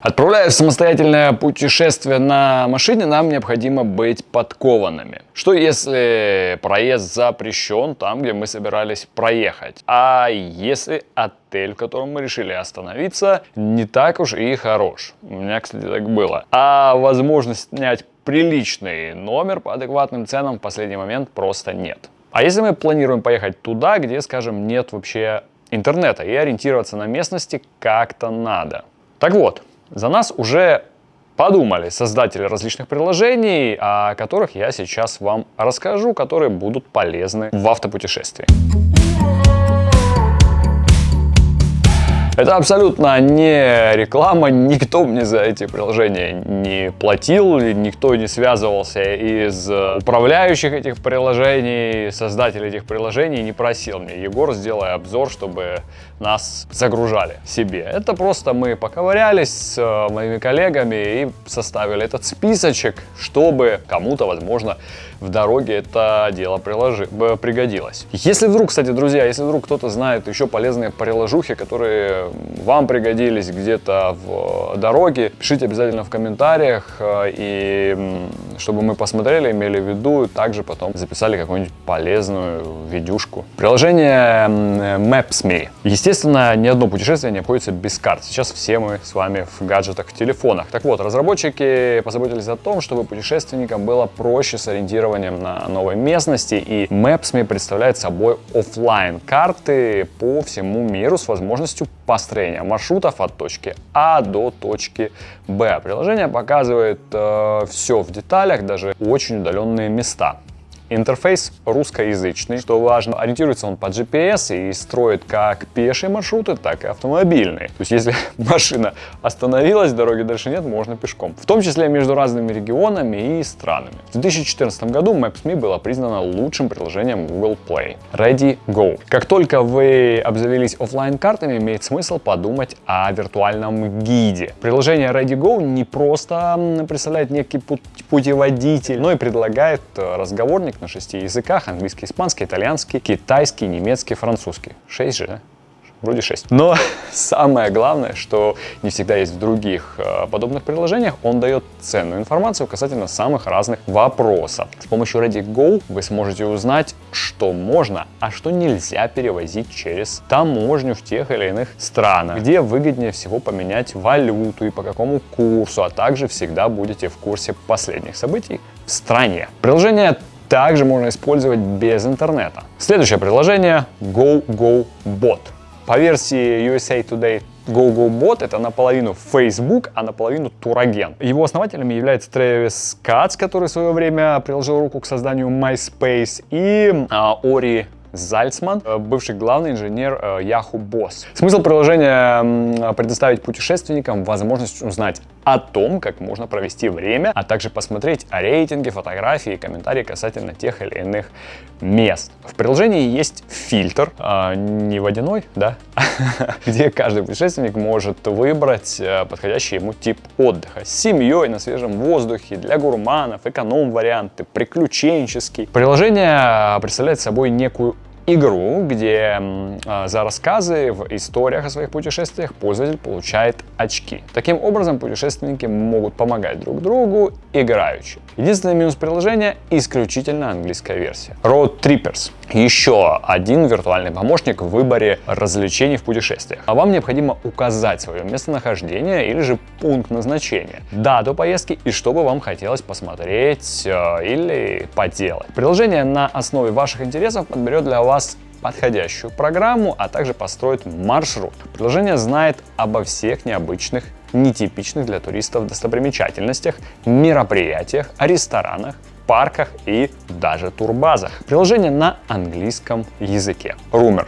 Отправляясь в самостоятельное путешествие на машине, нам необходимо быть подкованными. Что если проезд запрещен там, где мы собирались проехать? А если отель, в котором мы решили остановиться, не так уж и хорош? У меня, кстати, так было. А возможность снять приличный номер по адекватным ценам в последний момент просто нет. А если мы планируем поехать туда, где, скажем, нет вообще интернета и ориентироваться на местности как-то надо? Так вот, за нас уже подумали создатели различных приложений, о которых я сейчас вам расскажу, которые будут полезны в автопутешествии. Это абсолютно не реклама, никто мне за эти приложения не платил, никто не связывался из управляющих этих приложений, создателей этих приложений, не просил мне, Егор, сделай обзор, чтобы нас загружали себе. Это просто мы поковырялись с э, моими коллегами и составили этот списочек, чтобы кому-то, возможно, в дороге это дело приложи, пригодилось. Если вдруг, кстати, друзья, если вдруг кто-то знает еще полезные приложухи, которые вам пригодились где-то в дороге, пишите обязательно в комментариях, э, и чтобы мы посмотрели, имели в виду, также потом записали какую-нибудь полезную видюшку. Приложение Maps.me. Естественно, ни одно путешествие не обходится без карт. Сейчас все мы с вами в гаджетах, в телефонах. Так вот, разработчики позаботились о том, чтобы путешественникам было проще сориентироваться ориентированием на новой местности. И Maps.me представляет собой офлайн карты по всему миру с возможностью построения маршрутов от точки А до точки Б. Приложение показывает э, все в деталях, даже очень удаленные места. Интерфейс русскоязычный, что важно. Ориентируется он по GPS и строит как пешие маршруты, так и автомобильные. То есть, если машина остановилась, дороги дальше нет, можно пешком. В том числе между разными регионами и странами. В 2014 году Maps.me было признано лучшим приложением Google Play. Ready Go. Как только вы обзавелись офлайн картами имеет смысл подумать о виртуальном гиде. Приложение Ready Go не просто представляет некий путеводитель, но и предлагает э, на шести языках, английский, испанский, итальянский, китайский, немецкий, французский. Шесть же, да? вроде 6. Но самое главное, что не всегда есть в других э, подобных приложениях, он дает ценную информацию касательно самых разных вопросов. С помощью Ready Go вы сможете узнать, что можно, а что нельзя перевозить через таможню в тех или иных странах, где выгоднее всего поменять валюту и по какому курсу, а также всегда будете в курсе последних событий в стране. Приложение также можно использовать без интернета. Следующее приложение GoGoBot. По версии USA Today GoGoBot это наполовину Facebook, а наполовину Турагент. Его основателями является Трэвис Кац, который в свое время приложил руку к созданию MySpace, и а, Ори Зальцман, э, бывший главный инженер э, Yahoo Boss. Смысл приложения предоставить путешественникам возможность узнать о том, как можно провести время, а также посмотреть рейтинги, фотографии и комментарии касательно тех или иных мест. В приложении есть фильтр, э, не водяной, да, где каждый путешественник может выбрать подходящий ему тип отдыха. С семьей, на свежем воздухе, для гурманов, эконом-варианты, приключенческий. Приложение представляет собой некую игру, где э, за рассказы в историях о своих путешествиях пользователь получает очки. Таким образом, путешественники могут помогать друг другу играючи. Единственный минус приложения – исключительно английская версия. Road Trippers – еще один виртуальный помощник в выборе развлечений в путешествиях. А вам необходимо указать свое местонахождение или же пункт назначения, дату поездки и что бы вам хотелось посмотреть э, или поделать. Приложение на основе ваших интересов подберет для вас вас подходящую программу, а также построить маршрут. Приложение знает обо всех необычных, нетипичных для туристов достопримечательностях, мероприятиях, ресторанах, парках и даже турбазах. Приложение на английском языке. Rumor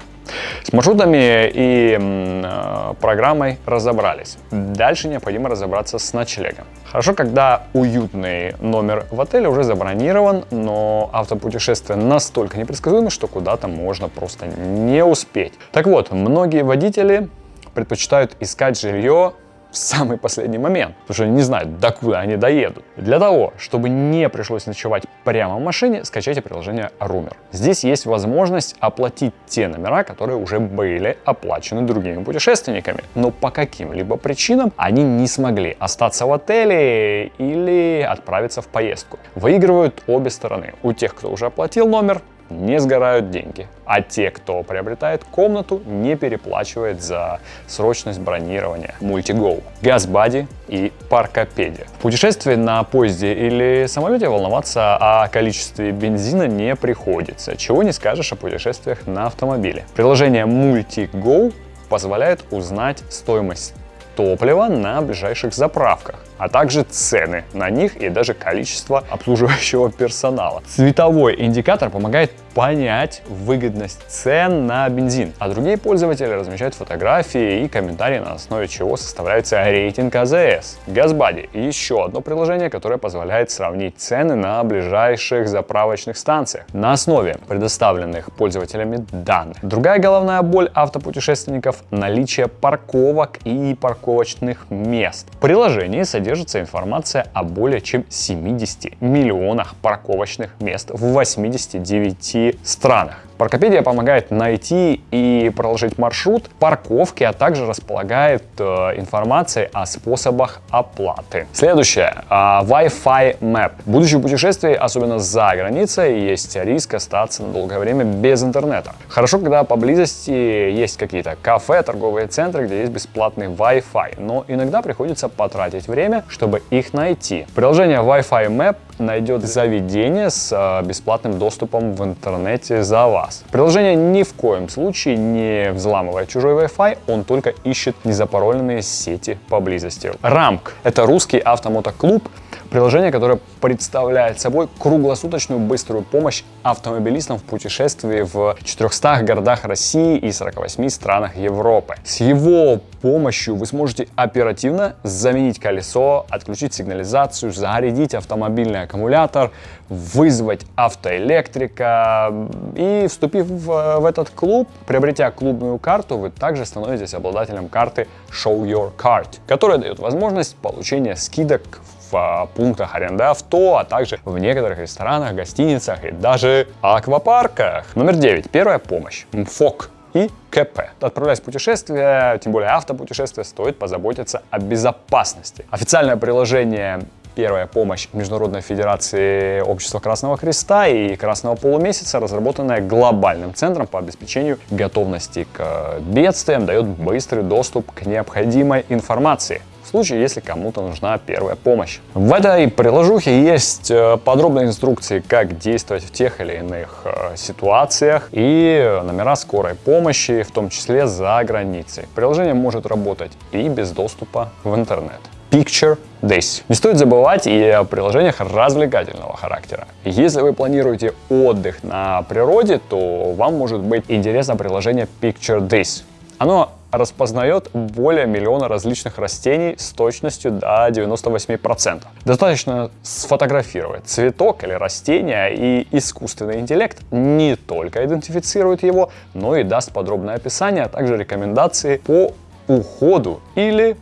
с маршрутами и э, программой разобрались. Дальше необходимо разобраться с ночлегом. Хорошо, когда уютный номер в отеле уже забронирован, но автопутешествие настолько непредсказуемо, что куда-то можно просто не успеть. Так вот, многие водители предпочитают искать жилье в самый последний момент, потому что они не знают, докуда они доедут. Для того, чтобы не пришлось ночевать прямо в машине, скачайте приложение Rumor. Здесь есть возможность оплатить те номера, которые уже были оплачены другими путешественниками, но по каким-либо причинам они не смогли остаться в отеле или отправиться в поездку. Выигрывают обе стороны. У тех, кто уже оплатил номер, не сгорают деньги. А те, кто приобретает комнату, не переплачивает за срочность бронирования. Multigo, GasBuddy и Паркопедия. В путешествии на поезде или самолете волноваться о количестве бензина не приходится. Чего не скажешь о путешествиях на автомобиле. Приложение MultiGo позволяет узнать стоимость топлива на ближайших заправках а также цены на них и даже количество обслуживающего персонала. Цветовой индикатор помогает понять выгодность цен на бензин, а другие пользователи размещают фотографии и комментарии, на основе чего составляется рейтинг АЗС. GasBuddy – еще одно приложение, которое позволяет сравнить цены на ближайших заправочных станциях на основе предоставленных пользователями данных. Другая головная боль автопутешественников – наличие парковок и парковочных мест. В приложении содержится информация о более чем 70 миллионах парковочных мест в 89 странах. Паркопедия помогает найти и проложить маршрут парковки, а также располагает э, информацией о способах оплаты. Следующее. Э, Wi-Fi Map. В путешествии, особенно за границей, есть риск остаться на долгое время без интернета. Хорошо, когда поблизости есть какие-то кафе, торговые центры, где есть бесплатный Wi-Fi, но иногда приходится потратить время, чтобы их найти. Приложение Wi-Fi Map найдет заведение с э, бесплатным доступом в интернете за вас. Приложение ни в коем случае не взламывает чужой Wi-Fi, он только ищет незапароленные сети поблизости. Рамк — это русский автомотоклуб, Приложение, которое представляет собой круглосуточную быструю помощь автомобилистам в путешествии в 400 городах России и 48 странах Европы. С его помощью вы сможете оперативно заменить колесо, отключить сигнализацию, зарядить автомобильный аккумулятор, вызвать автоэлектрика. И вступив в, в этот клуб, приобретя клубную карту, вы также становитесь обладателем карты Show Your Card, которая дает возможность получения скидок в а, пунктах аренды авто, а также в некоторых ресторанах, гостиницах и даже аквапарках. Номер 9. Первая помощь. МФОК и КП. Отправляясь в путешествие, тем более автопутешествие, стоит позаботиться о безопасности. Официальное приложение Первая помощь Международной Федерации Общества Красного Креста и Красного Полумесяца, разработанная глобальным центром по обеспечению готовности к бедствиям, дает быстрый доступ к необходимой информации случае, если кому-то нужна первая помощь. В этой приложухе есть э, подробные инструкции, как действовать в тех или иных э, ситуациях и номера скорой помощи, в том числе за границей. Приложение может работать и без доступа в интернет. Picture This. Не стоит забывать и о приложениях развлекательного характера. Если вы планируете отдых на природе, то вам может быть интересно приложение Picture This. Оно распознает более миллиона различных растений с точностью до 98%. Достаточно сфотографировать цветок или растение, и искусственный интеллект не только идентифицирует его, но и даст подробное описание, а также рекомендации по уходу или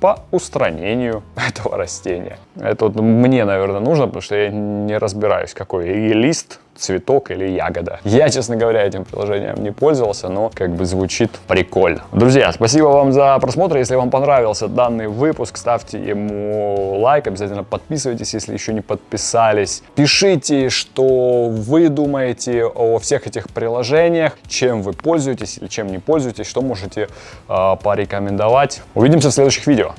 по устранению этого растения. Это вот мне, наверное, нужно, потому что я не разбираюсь, какой и лист цветок или ягода. Я, честно говоря, этим приложением не пользовался, но как бы звучит прикольно. Друзья, спасибо вам за просмотр. Если вам понравился данный выпуск, ставьте ему лайк, обязательно подписывайтесь, если еще не подписались. Пишите, что вы думаете о всех этих приложениях, чем вы пользуетесь или чем не пользуетесь, что можете э, порекомендовать. Увидимся в следующих видео.